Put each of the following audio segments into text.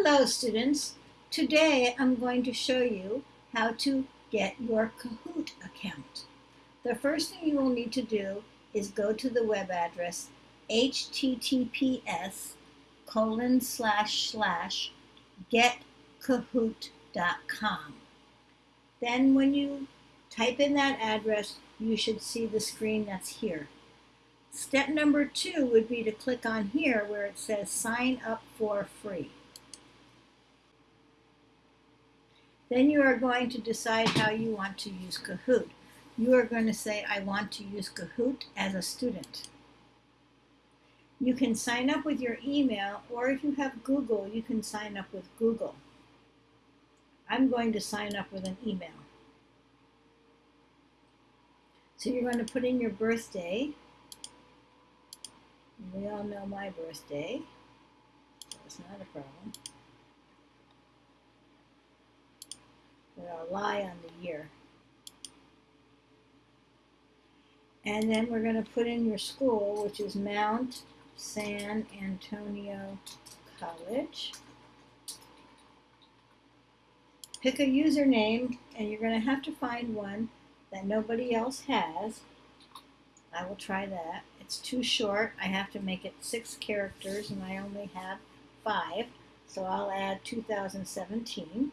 Hello students. Today I'm going to show you how to get your Kahoot account. The first thing you will need to do is go to the web address https colon slash slash getkahoot.com. Then when you type in that address, you should see the screen that's here. Step number two would be to click on here where it says sign up for free. Then you are going to decide how you want to use Kahoot. You are going to say, I want to use Kahoot as a student. You can sign up with your email, or if you have Google, you can sign up with Google. I'm going to sign up with an email. So you're going to put in your birthday. We all know my birthday, so it's not a problem. Lie on the year. And then we're going to put in your school, which is Mount San Antonio College. Pick a username, and you're going to have to find one that nobody else has. I will try that. It's too short. I have to make it six characters, and I only have five. So I'll add 2017.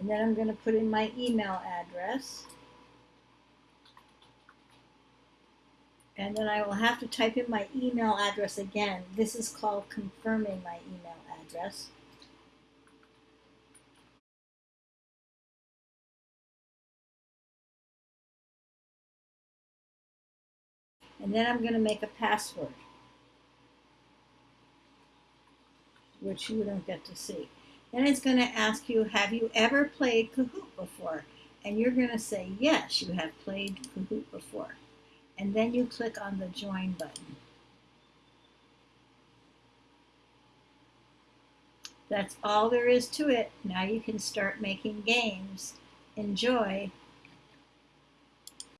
And then I'm going to put in my email address. And then I will have to type in my email address again. This is called confirming my email address. And then I'm going to make a password, which you don't get to see. Then it's going to ask you, have you ever played Kahoot before? And you're going to say, yes, you have played Kahoot before. And then you click on the join button. That's all there is to it. Now you can start making games. Enjoy.